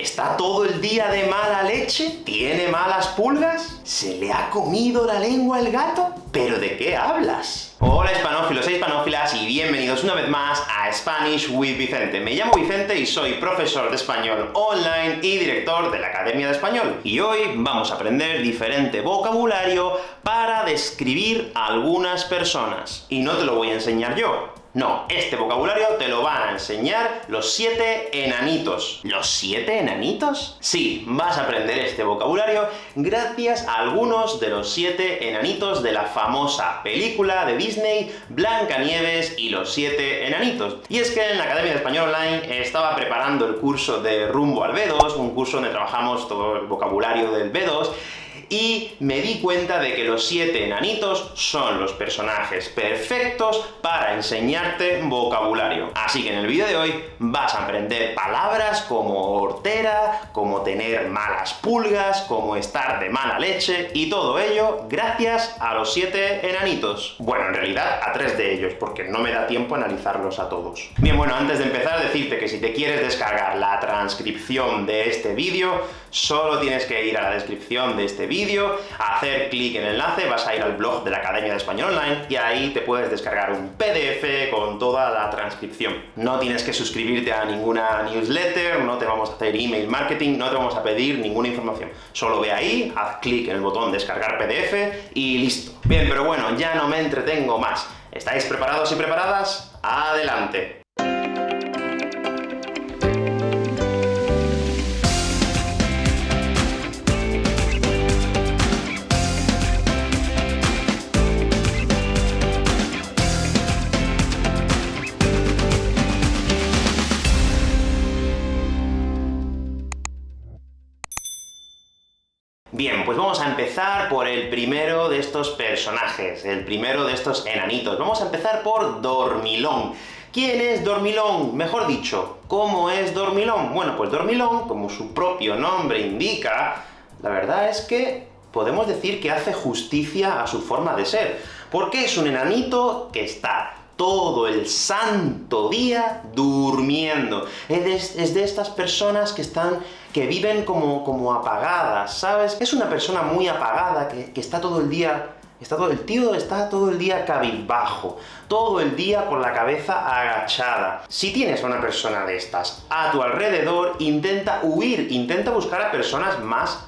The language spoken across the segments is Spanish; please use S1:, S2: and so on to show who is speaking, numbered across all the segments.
S1: ¿Está todo el día de mala leche? ¿Tiene malas pulgas? ¿Se le ha comido la lengua el gato? ¿Pero de qué hablas? Hola hispanófilos e hispanófilas, y bienvenidos una vez más a Spanish with Vicente. Me llamo Vicente y soy profesor de español online y director de la Academia de Español. Y hoy vamos a aprender diferente vocabulario para describir a algunas personas. Y no te lo voy a enseñar yo, no, este vocabulario te lo van a enseñar los siete enanitos. ¿Los siete enanitos? Sí, vas a aprender este vocabulario gracias a algunos de los siete enanitos de la famosa película de Disney Blancanieves y los siete enanitos. Y es que en la Academia de Español Online estaba preparando el curso de Rumbo al B2, un curso donde trabajamos todo el vocabulario del B2, y me di cuenta de que los siete enanitos son los personajes perfectos para enseñarte vocabulario. Así que en el vídeo de hoy vas a aprender palabras como hortera, como tener malas pulgas, como estar de mala leche, y todo ello gracias a los siete enanitos. Bueno, en realidad a tres de ellos, porque no me da tiempo analizarlos a todos. Bien, bueno, antes de empezar, decirte que si te quieres descargar la transcripción de este vídeo, solo tienes que ir a la descripción de este vídeo, hacer clic en el enlace, vas a ir al blog de la Academia de Español Online, y ahí te puedes descargar un PDF con toda la transcripción. No tienes que suscribirte a ninguna newsletter, no te vamos a hacer email marketing, no te vamos a pedir ninguna información. Solo ve ahí, haz clic en el botón descargar PDF, y listo. Bien, pero bueno, ya no me entretengo más. ¿Estáis preparados y preparadas? ¡Adelante! Bien, pues vamos a empezar por el primero de estos personajes, el primero de estos enanitos. Vamos a empezar por Dormilón. ¿Quién es Dormilón? Mejor dicho, ¿cómo es Dormilón? Bueno, pues Dormilón, como su propio nombre indica, la verdad es que podemos decir que hace justicia a su forma de ser, porque es un enanito que está todo el santo día durmiendo. Es de, es de, estas personas que están que viven como, como apagadas, ¿sabes? Es una persona muy apagada, que, que está todo el día Está todo, el tío está todo el día cabizbajo, todo el día con la cabeza agachada. Si tienes a una persona de estas a tu alrededor, intenta huir, intenta buscar a personas más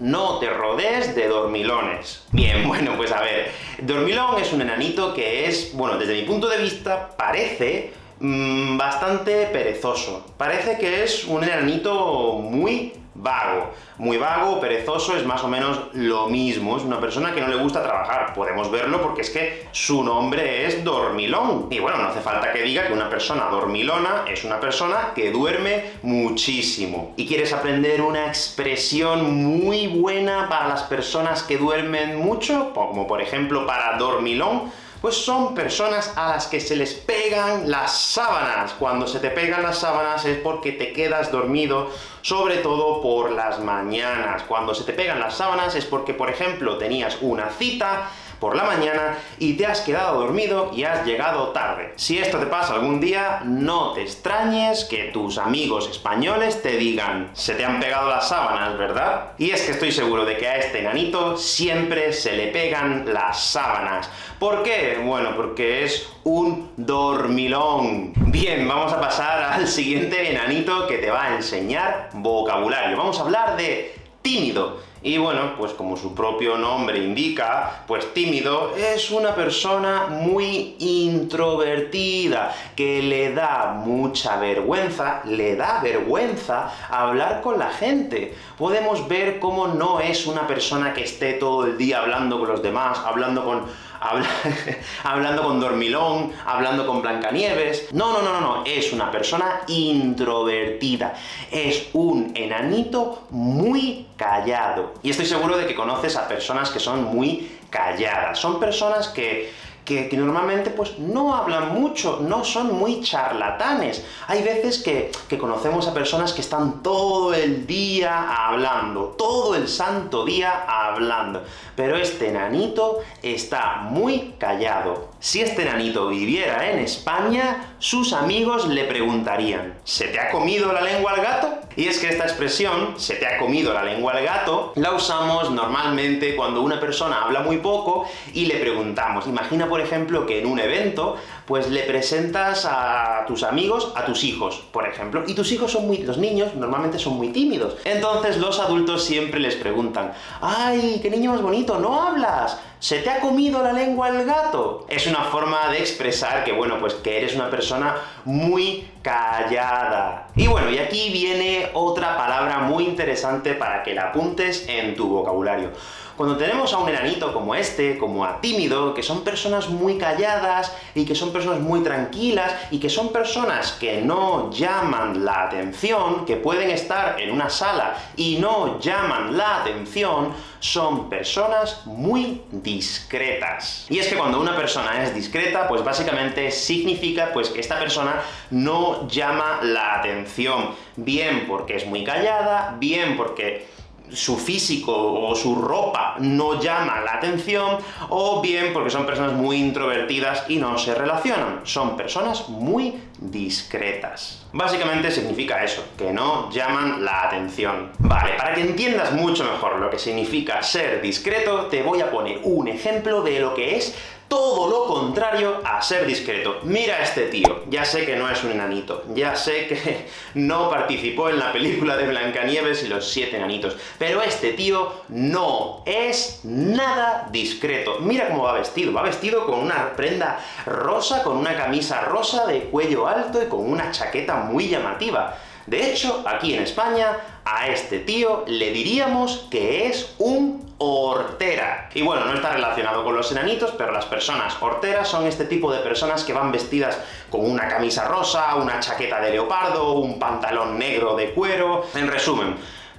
S1: No te rodees de dormilones. Bien, bueno, pues a ver, Dormilón es un enanito que es, bueno, desde mi punto de vista, parece mmm, bastante perezoso. Parece que es un enanito muy vago. Muy vago, perezoso, es más o menos lo mismo, es una persona que no le gusta trabajar. Podemos verlo porque es que su nombre es dormilón. Y bueno, no hace falta que diga que una persona dormilona es una persona que duerme muchísimo. ¿Y quieres aprender una expresión muy buena para las personas que duermen mucho? Como por ejemplo para dormilón, pues son personas a las que se les pegan las sábanas. Cuando se te pegan las sábanas es porque te quedas dormido, sobre todo por las mañanas. Cuando se te pegan las sábanas es porque, por ejemplo, tenías una cita, por la mañana y te has quedado dormido y has llegado tarde. Si esto te pasa algún día, no te extrañes que tus amigos españoles te digan «se te han pegado las sábanas, ¿verdad?». Y es que estoy seguro de que a este enanito siempre se le pegan las sábanas. ¿Por qué? Bueno, porque es un dormilón. Bien, vamos a pasar al siguiente enanito que te va a enseñar vocabulario. Vamos a hablar de tímido. Y bueno, pues como su propio nombre indica, pues tímido es una persona muy introvertida, que le da mucha vergüenza, le da vergüenza hablar con la gente. Podemos ver cómo no es una persona que esté todo el día hablando con los demás, hablando con hablando con Dormilón, hablando con Blancanieves. No, no, no, no, es una persona introvertida. Es un enanito muy callado. Y estoy seguro de que conoces a personas que son muy calladas. Son personas que que, normalmente pues no hablan mucho, no son muy charlatanes. Hay veces que, que conocemos a personas que están todo el día hablando, todo el santo día hablando. Pero este enanito está muy callado. Si este enanito viviera en España, sus amigos le preguntarían, ¿se te ha comido la lengua al gato? Y es que esta expresión, se te ha comido la lengua al gato, la usamos normalmente cuando una persona habla muy poco y le preguntamos. Imagina, por ejemplo, que en un evento, pues le presentas a tus amigos a tus hijos, por ejemplo, y tus hijos son muy... los niños normalmente son muy tímidos. Entonces los adultos siempre les preguntan, ¡ay, qué niño más bonito, no hablas! ¿Se te ha comido la lengua el gato? Es una forma de expresar que, bueno, pues que eres una persona muy callada. Y bueno, y aquí viene otra palabra muy interesante para que la apuntes en tu vocabulario. Cuando tenemos a un enanito como este, como a tímido, que son personas muy calladas, y que son personas muy tranquilas, y que son personas que no llaman la atención, que pueden estar en una sala y no llaman la atención, son personas muy discretas. Y es que cuando una persona es discreta, pues básicamente significa pues que esta persona no llama la atención, bien porque es muy callada, bien porque su físico o su ropa no llama la atención, o bien porque son personas muy introvertidas y no se relacionan. Son personas muy discretas. Básicamente significa eso, que no llaman la atención. Vale, para que entiendas mucho mejor lo que significa ser discreto, te voy a poner un ejemplo de lo que es todo lo contrario a ser discreto. Mira a este tío, ya sé que no es un enanito, ya sé que no participó en la película de Blancanieves y los siete enanitos, pero este tío no es nada discreto. Mira cómo va vestido, va vestido con una prenda rosa, con una camisa rosa de cuello alto y con una chaqueta muy llamativa. De hecho, aquí en España, a este tío le diríamos que es un hortera. Y bueno, no está relacionado con los enanitos, pero las personas horteras son este tipo de personas que van vestidas con una camisa rosa, una chaqueta de leopardo, un pantalón negro de cuero... En resumen,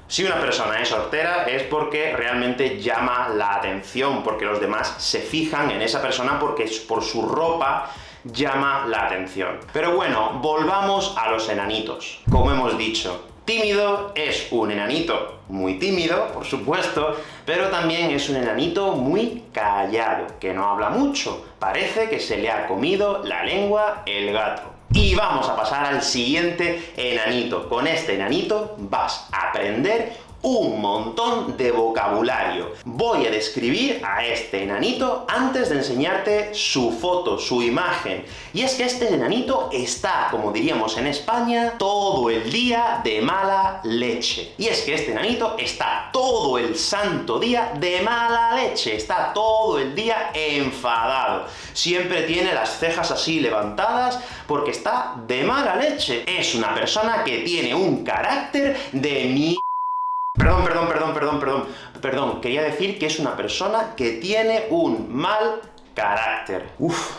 S1: si una persona es hortera es porque realmente llama la atención, porque los demás se fijan en esa persona porque por su ropa llama la atención. Pero bueno, volvamos a los enanitos. Como hemos dicho, tímido es un enanito muy tímido, por supuesto, pero también es un enanito muy callado, que no habla mucho. Parece que se le ha comido la lengua el gato. Y vamos a pasar al siguiente enanito. Con este enanito vas a aprender un montón de vocabulario. Voy a describir a este enanito antes de enseñarte su foto, su imagen. Y es que este enanito está, como diríamos en España, todo el día de mala leche. Y es que este enanito está todo el santo día de mala leche, está todo el día enfadado. Siempre tiene las cejas así levantadas, porque está de mala leche. Es una persona que tiene un carácter de mierda. Perdón, perdón, perdón, perdón, perdón. Perdón, quería decir que es una persona que tiene un mal carácter. Uf.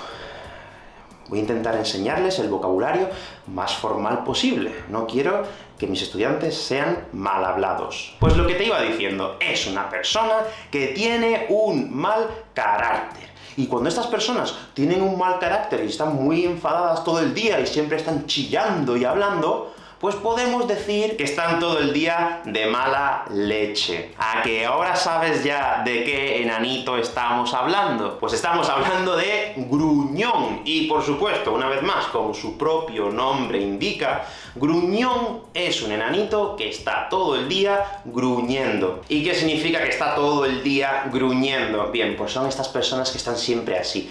S1: Voy a intentar enseñarles el vocabulario más formal posible. No quiero que mis estudiantes sean mal hablados. Pues lo que te iba diciendo, es una persona que tiene un mal carácter. Y cuando estas personas tienen un mal carácter y están muy enfadadas todo el día y siempre están chillando y hablando, pues podemos decir que están todo el día de mala leche. ¿A que ahora sabes ya de qué enanito estamos hablando? Pues estamos hablando de gruñón. Y por supuesto, una vez más, como su propio nombre indica, gruñón es un enanito que está todo el día gruñendo. ¿Y qué significa que está todo el día gruñendo? Bien, pues son estas personas que están siempre así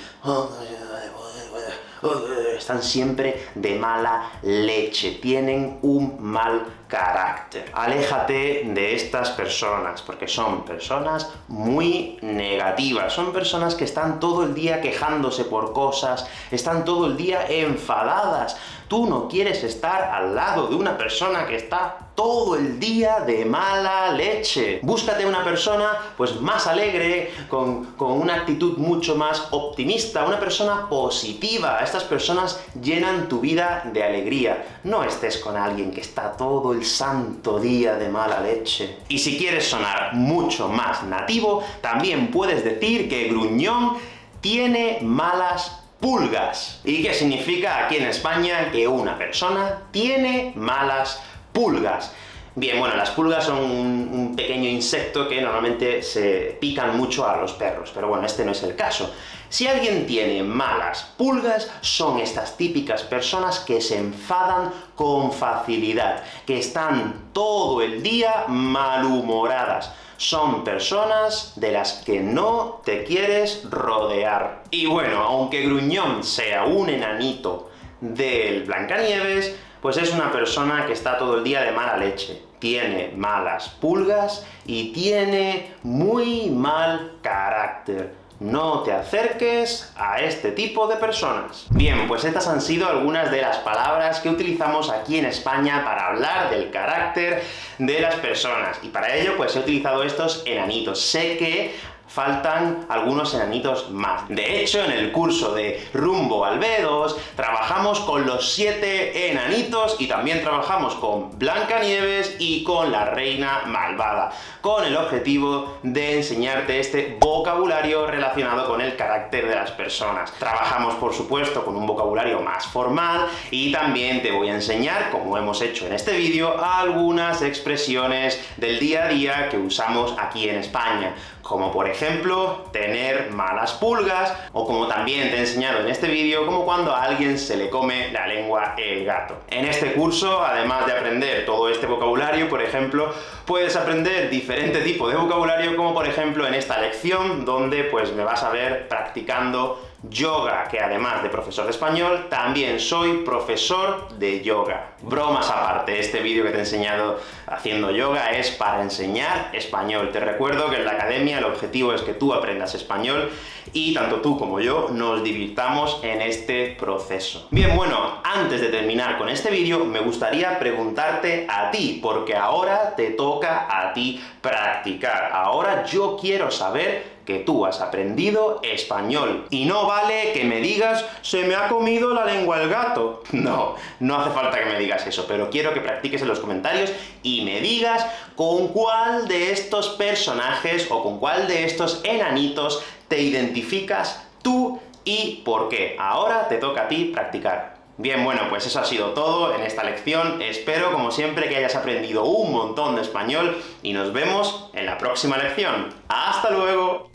S1: están siempre de mala leche, tienen un mal carácter. Aléjate de estas personas, porque son personas muy negativas, son personas que están todo el día quejándose por cosas, están todo el día enfadadas. Tú no quieres estar al lado de una persona que está todo el día de mala leche. Búscate una persona, pues, más alegre, con, con una actitud mucho más optimista, una persona positiva. Estas personas llenan tu vida de alegría. No estés con alguien que está todo el santo día de mala leche. Y si quieres sonar mucho más nativo, también puedes decir que Gruñón tiene malas pulgas. ¿Y qué significa aquí en España que una persona tiene malas pulgas? Bien, bueno, las pulgas son un, pequeño insecto que normalmente se pican mucho a los perros, pero bueno, este no es el caso. Si alguien tiene malas pulgas, son estas típicas personas que se enfadan con facilidad, que están todo el día malhumoradas. Son personas de las que no te quieres rodear. Y bueno, aunque Gruñón sea un enanito del Blancanieves, pues es una persona que está todo el día de mala leche, tiene malas pulgas y tiene muy mal carácter. No te acerques a este tipo de personas. Bien, pues estas han sido algunas de las palabras que utilizamos aquí en España para hablar del carácter de las personas. Y para ello, pues he utilizado estos enanitos. Sé que faltan algunos enanitos más. De hecho, en el curso de Rumbo Albedos, trabajamos con los siete enanitos, y también trabajamos con Blancanieves y con la Reina Malvada, con el objetivo de enseñarte este vocabulario relacionado con el carácter de las personas. Trabajamos, por supuesto, con un vocabulario más formal, y también te voy a enseñar, como hemos hecho en este vídeo, algunas expresiones del día a día que usamos aquí en España, como por ejemplo, tener malas pulgas, o como también te he enseñado en este vídeo, como cuando a alguien se le come la lengua el gato. En este curso, además de aprender todo este vocabulario, por ejemplo, puedes aprender diferente tipo de vocabulario, como por ejemplo en esta lección, donde pues me vas a ver practicando yoga, que además de profesor de español, también soy profesor de yoga. Bromas aparte, este vídeo que te he enseñado haciendo yoga es para enseñar español. Te recuerdo que en la academia el objetivo es que tú aprendas español, y tanto tú como yo nos divirtamos en este proceso. Bien, bueno, antes de terminar con este vídeo, me gustaría preguntarte a ti, porque ahora te toca a ti practicar. Ahora yo quiero saber que tú has aprendido español. Y no vale que me digas, se me ha comido la lengua el gato. No, no hace falta que me digas eso, pero quiero que practiques en los comentarios y me digas con cuál de estos personajes o con cuál de estos enanitos te identificas tú y por qué. Ahora te toca a ti practicar. Bien, bueno, pues eso ha sido todo en esta lección. Espero, como siempre, que hayas aprendido un montón de español, y nos vemos en la próxima lección. ¡Hasta luego!